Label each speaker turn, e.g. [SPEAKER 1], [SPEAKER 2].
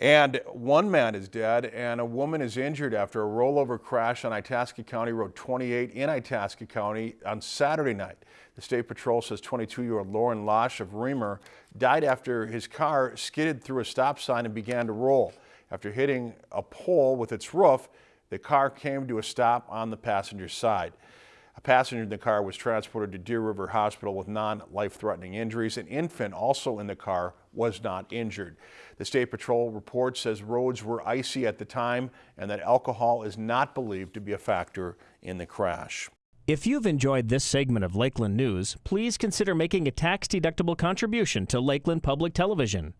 [SPEAKER 1] And one man is dead and a woman is injured after a rollover crash on Itasca County Road 28 in Itasca County on Saturday night. The State Patrol says 22-year-old Lauren Losh of Remer died after his car skidded through a stop sign and began to roll. After hitting a pole with its roof, the car came to a stop on the passenger side. A passenger in the car was transported to Deer River Hospital with non-life-threatening injuries. An infant also in the car was not injured. The State Patrol report says roads were icy at the time and that alcohol is not believed to be a factor in the crash.
[SPEAKER 2] If you've enjoyed this segment of Lakeland News, please consider making a tax-deductible contribution to Lakeland Public Television.